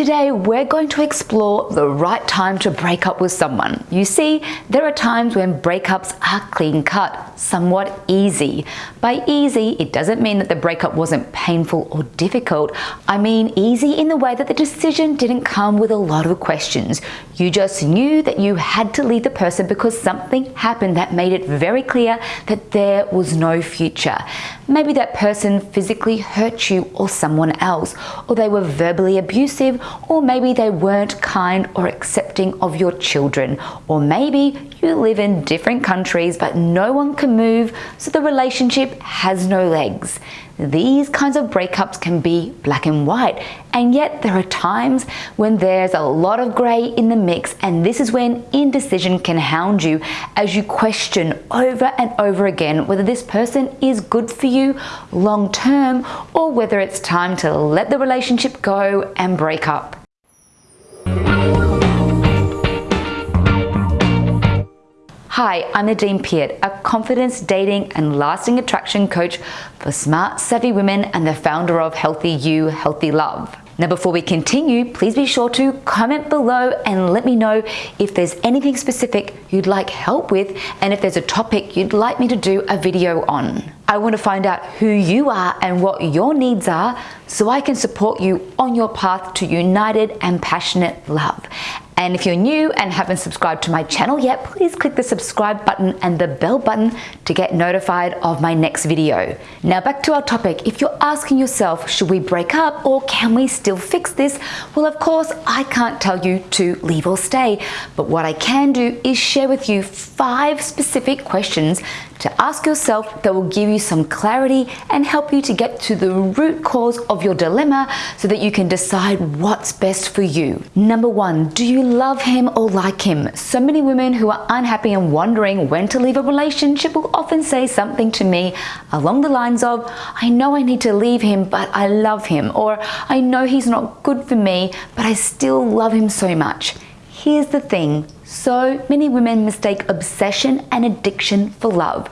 Today, we're going to explore the right time to break up with someone. You see, there are times when breakups are clean cut, somewhat easy. By easy, it doesn't mean that the breakup wasn't painful or difficult. I mean easy in the way that the decision didn't come with a lot of questions. You just knew that you had to leave the person because something happened that made it very clear that there was no future. Maybe that person physically hurt you or someone else, or they were verbally abusive, or maybe they weren't kind or accepting of your children, or maybe you live in different countries but no one can move, so the relationship has no legs. These kinds of breakups can be black and white, and yet there are times when there's a lot of grey in the mix, and this is when indecision can hound you as you question over and over again whether this person is good for you long term or whether it's time to let the relationship go and break up. Hi, I'm Nadine Peart, a confidence, dating and lasting attraction coach for smart, savvy women and the founder of Healthy You, Healthy Love. Now before we continue, please be sure to comment below and let me know if there's anything specific you'd like help with and if there's a topic you'd like me to do a video on. I want to find out who you are and what your needs are so I can support you on your path to united and passionate love. And if you're new and haven't subscribed to my channel yet, please click the subscribe button and the bell button to get notified of my next video. Now back to our topic. If you're asking yourself, should we break up or can we still fix this? Well, of course, I can't tell you to leave or stay, but what I can do is share with you five specific questions to ask yourself that will give you some clarity and help you to get to the root cause of your dilemma so that you can decide what's best for you. Number one, do you love him or like him? So many women who are unhappy and wondering when to leave a relationship will often say something to me along the lines of, I know I need to leave him, but I love him, or I know he's not good for me, but I still love him so much. Here's the thing, so many women mistake obsession and addiction for love.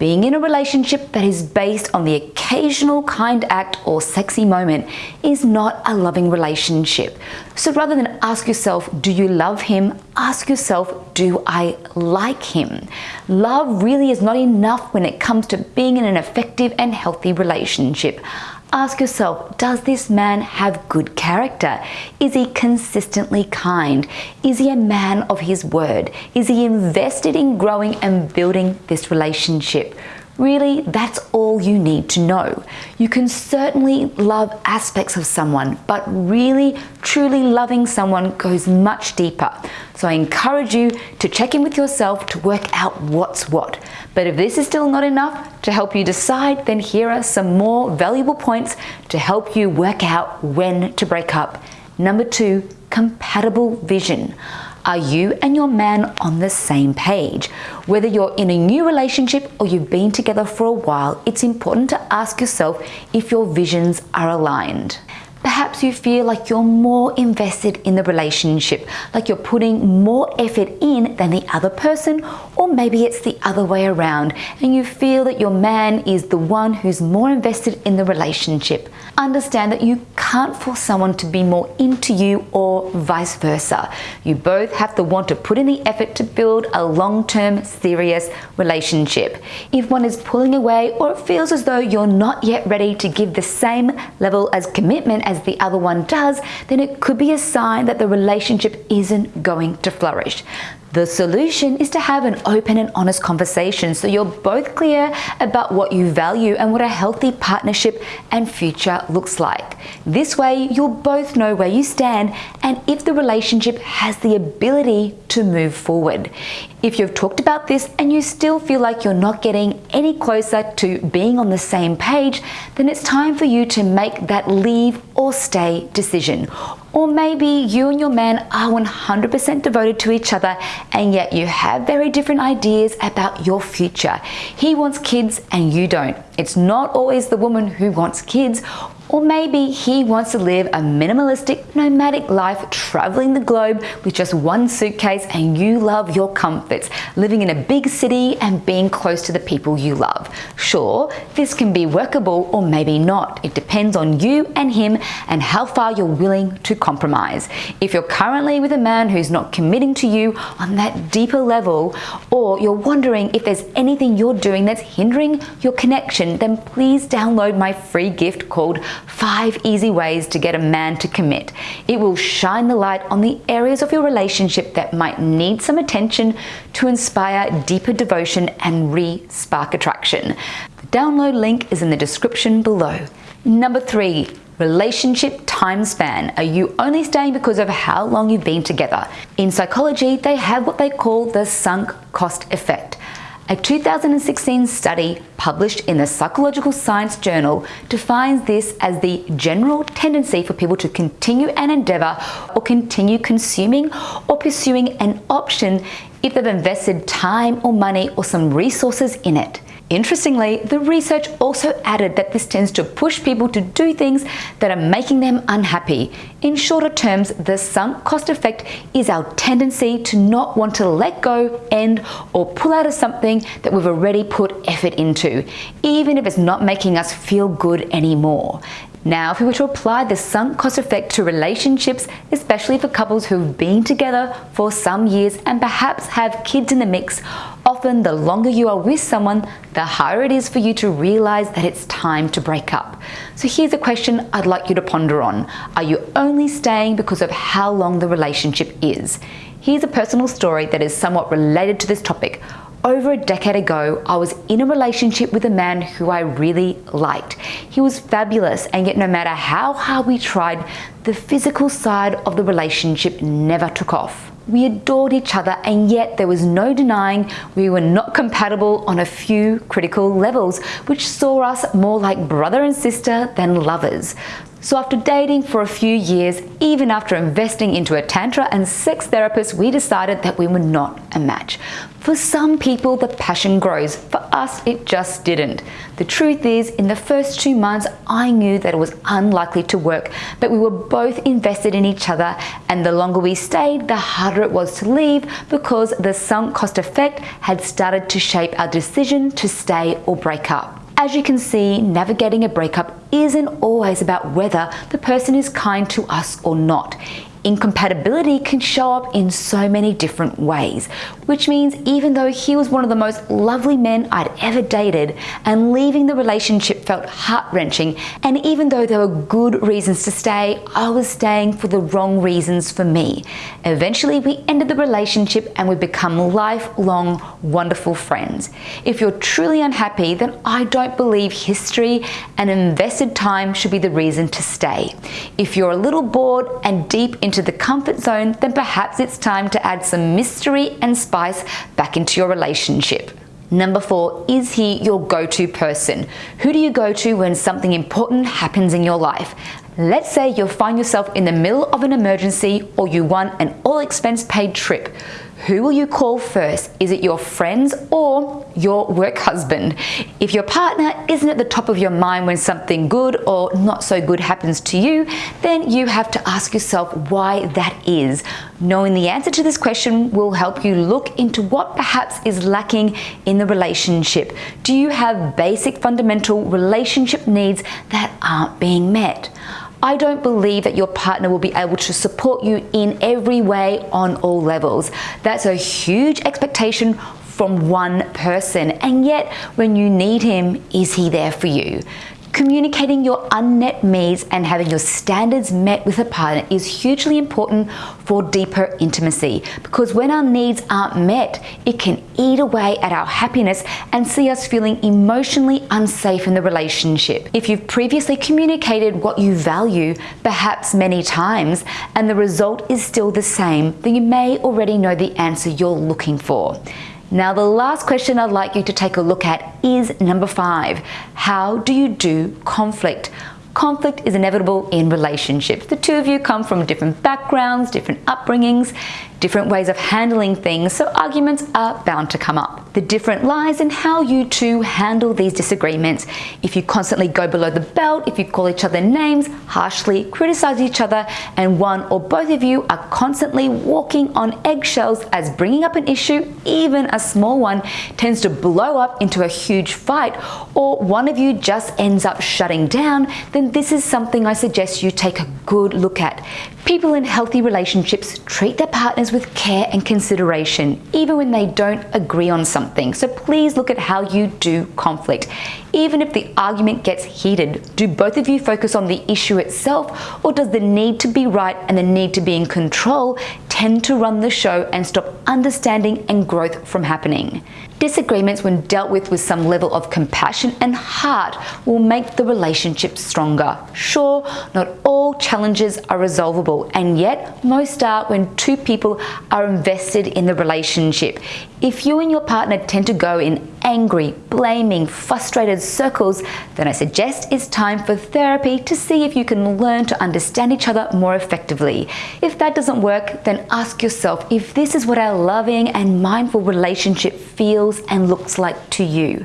Being in a relationship that is based on the occasional kind act or sexy moment is not a loving relationship. So rather than ask yourself, do you love him? Ask yourself, do I like him? Love really is not enough when it comes to being in an effective and healthy relationship. Ask yourself, does this man have good character? Is he consistently kind? Is he a man of his word? Is he invested in growing and building this relationship? Really, that's all you need to know. You can certainly love aspects of someone, but really, truly loving someone goes much deeper. So I encourage you to check in with yourself to work out what's what. But if this is still not enough to help you decide, then here are some more valuable points to help you work out when to break up. Number two, compatible vision. Are you and your man on the same page? Whether you're in a new relationship or you've been together for a while, it's important to ask yourself if your visions are aligned. Perhaps you feel like you're more invested in the relationship, like you're putting more effort in than the other person, or maybe it's the other way around and you feel that your man is the one who's more invested in the relationship. Understand that you can't force someone to be more into you or vice versa. You both have to want to put in the effort to build a long-term serious relationship. If one is pulling away or it feels as though you're not yet ready to give the same level as commitment as the other one does, then it could be a sign that the relationship isn't going to flourish. The solution is to have an open and honest conversation so you're both clear about what you value and what a healthy partnership and future looks like. This way, you'll both know where you stand and if the relationship has the ability to move forward. If you've talked about this and you still feel like you're not getting any closer to being on the same page, then it's time for you to make that leave or stay decision. Or maybe you and your man are 100% devoted to each other and yet you have very different ideas about your future. He wants kids and you don't. It's not always the woman who wants kids Or maybe he wants to live a minimalistic, nomadic life, traveling the globe with just one suitcase and you love your comforts, living in a big city and being close to the people you love. Sure, this can be workable or maybe not. It depends on you and him and how far you're willing to compromise. If you're currently with a man who's not committing to you on that deeper level, or you're wondering if there's anything you're doing that's hindering your connection, then please download my free gift called 5 Easy Ways to Get a Man to Commit. It will shine the light on the areas of your relationship that might need some attention to inspire deeper devotion and re-spark attraction. The download link is in the description below. Number three, relationship time span. Are you only staying because of how long you've been together? In psychology, they have what they call the sunk cost effect. A 2016 study published in the Psychological Science Journal defines this as the general tendency for people to continue an endeavor or continue consuming or pursuing an option if they've invested time or money or some resources in it. Interestingly, the research also added that this tends to push people to do things that are making them unhappy. In shorter terms, the sunk cost effect is our tendency to not want to let go, end, or pull out of something that we've already put effort into, even if it's not making us feel good anymore. Now, if we were to apply the sunk cost effect to relationships, especially for couples who've been together for some years and perhaps have kids in the mix, often the longer you are with someone, the harder it is for you to realize that it's time to break up. So here's a question I'd like you to ponder on. Are you only staying because of how long the relationship is? Here's a personal story that is somewhat related to this topic. Over a decade ago, I was in a relationship with a man who I really liked. He was fabulous, and yet, no matter how hard we tried, the physical side of the relationship never took off. We adored each other, and yet there was no denying we were not compatible on a few critical levels, which saw us more like brother and sister than lovers. So after dating for a few years, even after investing into a tantra and sex therapist, we decided that we were not a match. For some people, the passion grows. For us, it just didn't. The truth is, in the first two months, I knew that it was unlikely to work, but we were both invested in each other, and the longer we stayed, the harder it was to leave because the sunk cost effect had started to shape our decision to stay or break up. As you can see, navigating a breakup isn't always about whether the person is kind to us or not. Incompatibility can show up in so many different ways, which means even though he was one of the most lovely men I'd ever dated and leaving the relationship felt heart-wrenching and even though there were good reasons to stay, I was staying for the wrong reasons for me. Eventually we ended the relationship and we become lifelong wonderful friends. If you're truly unhappy, then I don't believe history and invested time should be the reason to stay. If you're a little bored and deep into the comfort zone, then perhaps it's time to add some mystery and spice back into your relationship. Number four, is he your go-to person? Who do you go to when something important happens in your life? Let's say you find yourself in the middle of an emergency or you want an all expense paid trip. Who will you call first? Is it your friends or your work husband? If your partner isn't at the top of your mind when something good or not so good happens to you, then you have to ask yourself why that is. Knowing the answer to this question will help you look into what perhaps is lacking in the relationship. Do you have basic fundamental relationship needs that aren't being met? I don't believe that your partner will be able to support you in every way on all levels. That's a huge expectation from one person. And yet, when you need him, is he there for you? Communicating your unmet needs and having your standards met with a partner is hugely important for deeper intimacy because when our needs aren't met, it can eat away at our happiness and see us feeling emotionally unsafe in the relationship. If you've previously communicated what you value, perhaps many times, and the result is still the same, then you may already know the answer you're looking for. Now, the last question I'd like you to take a look at is number five. How do you do conflict? Conflict is inevitable in relationships. The two of you come from different backgrounds, different upbringings, different ways of handling things, so arguments are bound to come up. The different lies and how you two handle these disagreements. If you constantly go below the belt, if you call each other names, harshly criticize each other, and one or both of you are constantly walking on eggshells as bringing up an issue, even a small one, tends to blow up into a huge fight, or one of you just ends up shutting down, then this is something I suggest you take a good look at. People in healthy relationships treat their partners with care and consideration, even when they don't agree on something. So please look at how you do conflict. Even if the argument gets heated, do both of you focus on the issue itself, or does the need to be right and the need to be in control tend to run the show and stop understanding and growth from happening? Disagreements, when dealt with with some level of compassion and heart, will make the relationship stronger. Sure, not all challenges are resolvable, and yet most are when two people are invested in the relationship. If you and your partner tend to go in angry, blaming, frustrated circles, then I suggest it's time for therapy to see if you can learn to understand each other more effectively. If that doesn't work, then ask yourself if this is what our loving and mindful relationship feels and looks like to you.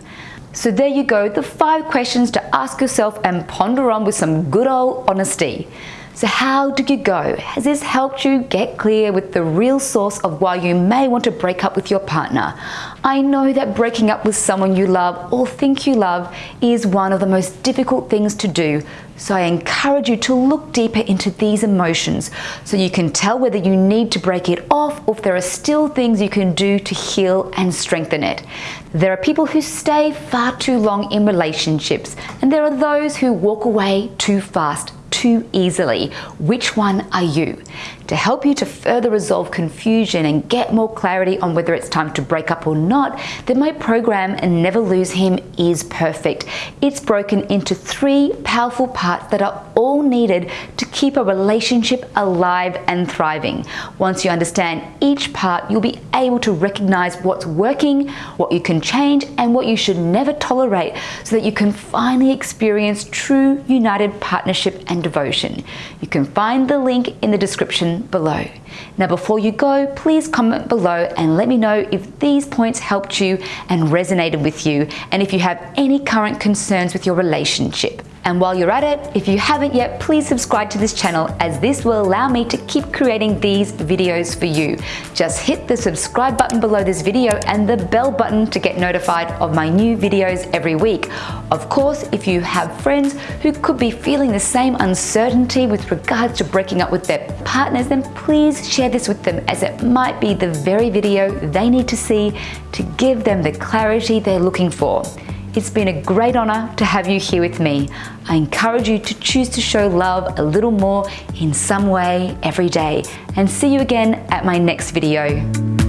So there you go, the five questions to ask yourself and ponder on with some good old honesty. So how did you go? Has this helped you get clear with the real source of why you may want to break up with your partner? I know that breaking up with someone you love or think you love is one of the most difficult things to do. So I encourage you to look deeper into these emotions so you can tell whether you need to break it off or if there are still things you can do to heal and strengthen it. There are people who stay far too long in relationships and there are those who walk away too fast too easily. Which one are you? To help you to further resolve confusion and get more clarity on whether it's time to break up or not, then my program Never Lose Him is perfect. It's broken into three powerful parts that are all needed to keep a relationship alive and thriving. Once you understand each part, you'll be able to recognize what's working, what you can change, and what you should never tolerate so that you can finally experience true united partnership and devotion. You can find the link in the description below. Now before you go, please comment below and let me know if these points helped you and resonated with you and if you have any current concerns with your relationship. And while you're at it, if you haven't yet, please subscribe to this channel as this will allow me to keep creating these videos for you. Just hit the subscribe button below this video and the bell button to get notified of my new videos every week. Of course, if you have friends who could be feeling the same uncertainty with regards to breaking up with their partners, then please share this with them as it might be the very video they need to see to give them the clarity they're looking for. It's been a great honor to have you here with me. I encourage you to choose to show love a little more in some way every day and see you again at my next video.